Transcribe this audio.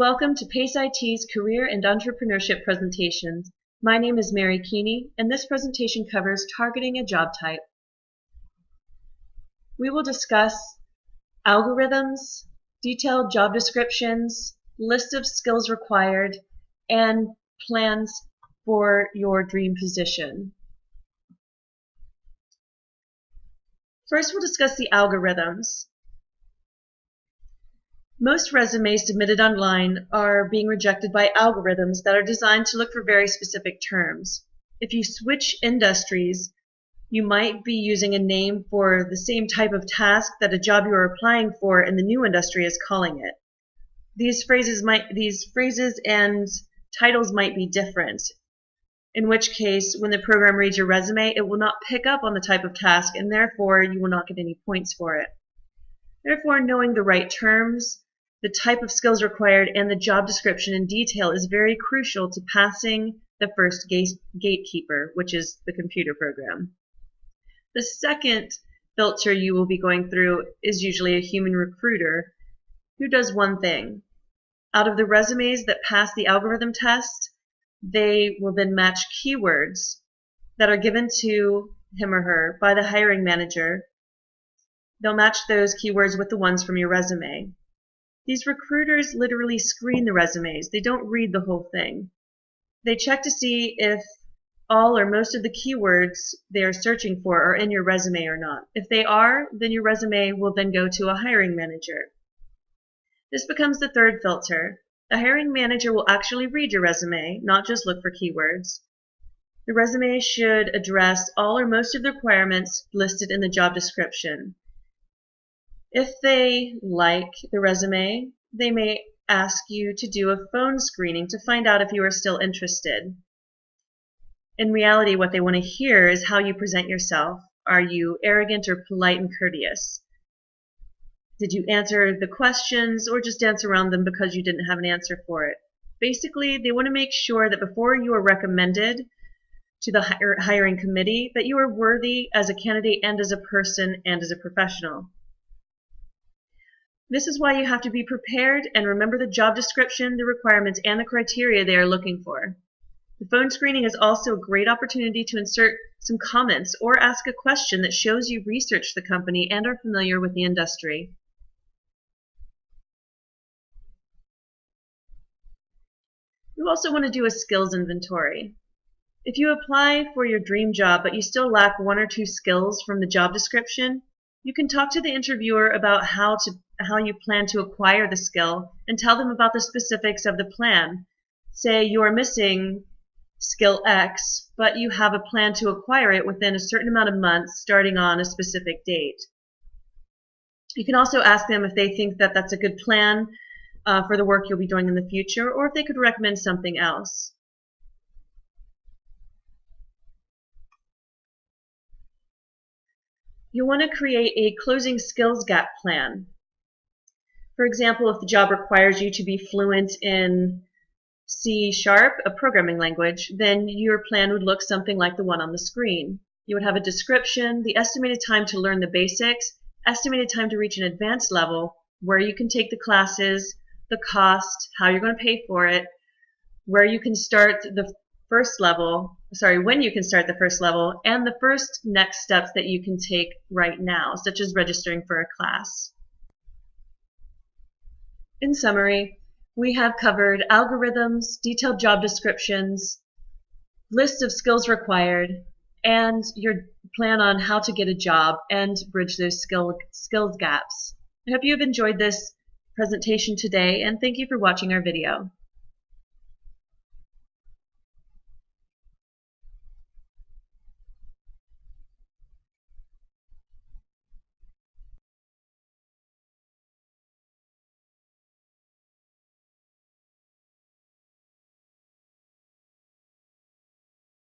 Welcome to PACE IT's Career and Entrepreneurship presentations. My name is Mary Keeney, and this presentation covers targeting a job type. We will discuss algorithms, detailed job descriptions, list of skills required, and plans for your dream position. First, we'll discuss the algorithms. Most resumes submitted online are being rejected by algorithms that are designed to look for very specific terms. If you switch industries, you might be using a name for the same type of task that a job you are applying for in the new industry is calling it. These phrases might these phrases and titles might be different. In which case, when the program reads your resume, it will not pick up on the type of task and therefore you will not get any points for it. Therefore, knowing the right terms, the type of skills required, and the job description in detail is very crucial to passing the first gate gatekeeper, which is the computer program. The second filter you will be going through is usually a human recruiter who does one thing. Out of the resumes that pass the algorithm test, they will then match keywords that are given to him or her by the hiring manager. They'll match those keywords with the ones from your resume. These recruiters literally screen the resumes. They don't read the whole thing. They check to see if all or most of the keywords they are searching for are in your resume or not. If they are, then your resume will then go to a hiring manager. This becomes the third filter. The hiring manager will actually read your resume, not just look for keywords. The resume should address all or most of the requirements listed in the job description. If they like the resume, they may ask you to do a phone screening to find out if you are still interested. In reality, what they want to hear is how you present yourself. Are you arrogant or polite and courteous? Did you answer the questions or just dance around them because you didn't have an answer for it? Basically, they want to make sure that before you are recommended to the hiring committee that you are worthy as a candidate and as a person and as a professional. This is why you have to be prepared and remember the job description, the requirements, and the criteria they are looking for. The phone screening is also a great opportunity to insert some comments or ask a question that shows you researched the company and are familiar with the industry. You also want to do a skills inventory. If you apply for your dream job but you still lack one or two skills from the job description, you can talk to the interviewer about how to how you plan to acquire the skill and tell them about the specifics of the plan. Say you are missing skill X, but you have a plan to acquire it within a certain amount of months starting on a specific date. You can also ask them if they think that that's a good plan uh, for the work you'll be doing in the future or if they could recommend something else. You'll want to create a closing skills gap plan. For example, if the job requires you to be fluent in C Sharp, a programming language, then your plan would look something like the one on the screen. You would have a description, the estimated time to learn the basics, estimated time to reach an advanced level, where you can take the classes, the cost, how you're going to pay for it, where you can start the first level, sorry, when you can start the first level, and the first next steps that you can take right now, such as registering for a class. In summary, we have covered algorithms, detailed job descriptions, list of skills required, and your plan on how to get a job and bridge those skill, skills gaps. I hope you have enjoyed this presentation today and thank you for watching our video.